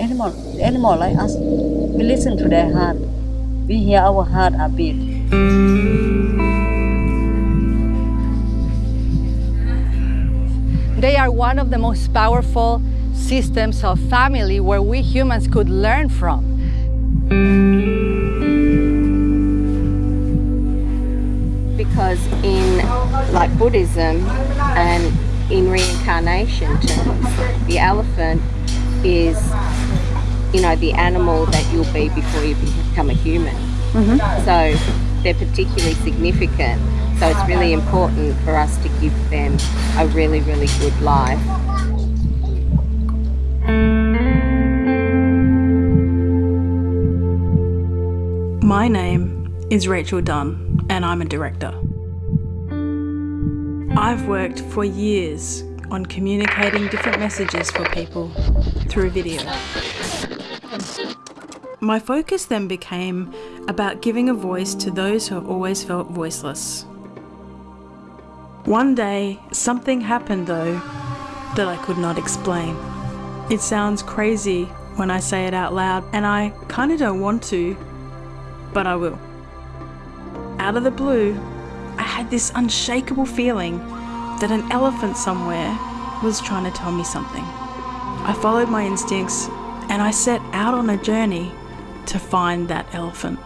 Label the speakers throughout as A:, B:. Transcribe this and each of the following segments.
A: Animal, animal like us, we listen to their heart. We hear our heart a beat.
B: They are one of the most powerful systems of family where we humans could learn from.
C: Because in like Buddhism and in reincarnation terms, the elephant is, you know, the animal that you'll be before you become a human. Mm-hmm. So they're particularly significant. So it's really important for us to give them a really, really good life.
D: My name is Rachel Dunn, and I'm a director. I've worked for years on communicating different messages for people through video. My focus then became about giving a voice to those who have always felt voiceless. One day, something happened though that I could not explain. It sounds crazy when I say it out loud, and I kinda don't want to, but I will. Out of the blue, I had this unshakable feeling that an elephant somewhere was trying to tell me something. I followed my instincts and I set out on a journey to find that elephant.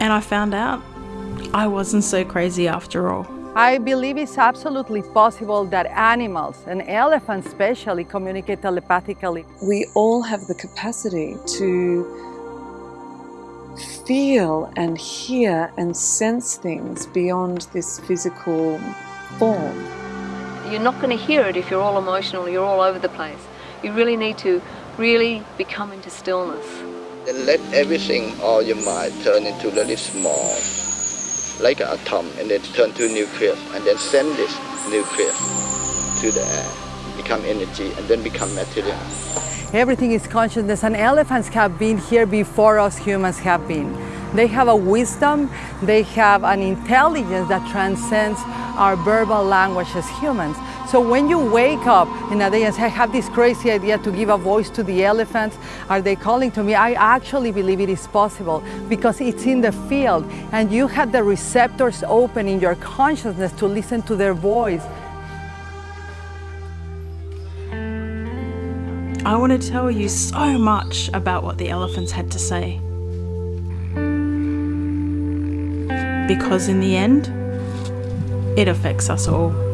D: And I found out I wasn't so crazy after all.
B: I believe it's absolutely possible that animals, and elephants especially, communicate telepathically.
E: we all have the capacity to feel and hear and sense things beyond this physical form.
F: You're not going to hear it if you're all emotional, you're all over the place. You really need to really become into stillness.
G: Then let everything, all your mind, turn into really small, like an atom, and then turn to nucleus, and then send this nucleus to the air, become energy, and then become material.
B: Everything is consciousness, and elephants have been here before us humans have been. They have a wisdom, they have an intelligence that transcends our verbal language as humans. So when you wake up in a day and say, I have this crazy idea to give a voice to the elephants, are they calling to me? I actually believe it is possible because it's in the field and you have the receptors open in your consciousness to listen to their voice.
D: I want to tell you so much about what the elephants had to say. Because in the end, it affects us all.